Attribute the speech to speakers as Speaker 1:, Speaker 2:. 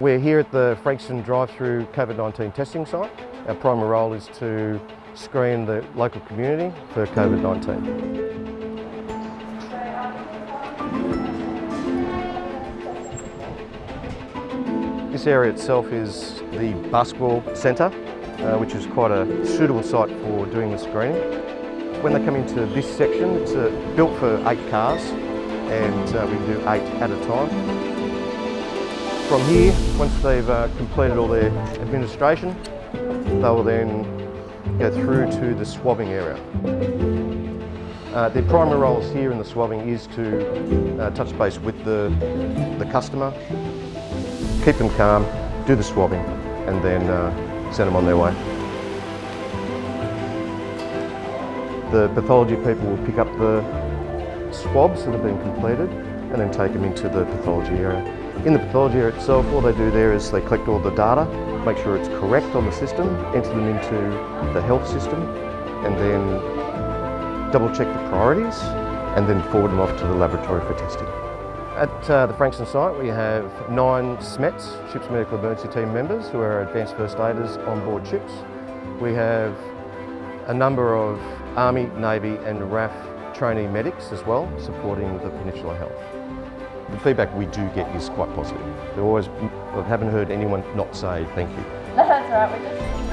Speaker 1: We're here at the Frankston drive-through COVID-19 testing site. Our primary role is to screen the local community for COVID-19. This area itself is the Basketball Centre, uh, which is quite a suitable site for doing the screening. When they come into this section, it's uh, built for eight cars and uh, we can do eight at a time. From here, once they've uh, completed all their administration, they will then go through to the swabbing area. Uh, their primary roles here in the swabbing is to uh, touch base with the, the customer, keep them calm, do the swabbing and then uh, send them on their way. The pathology people will pick up the swabs that have been completed and then take them into the pathology area. In the pathology area itself, all they do there is they collect all the data, make sure it's correct on the system, enter them into the health system and then double check the priorities and then forward them off to the laboratory for testing. At uh, the Frankston site we have nine SMETs, Ships Medical Emergency Team members who are advanced first aiders on board ships. We have a number of Army, Navy and RAF trainee medics as well supporting the Peninsula Health. The feedback we do get is quite positive. There always, I haven't heard anyone not say thank you.
Speaker 2: No, that's right.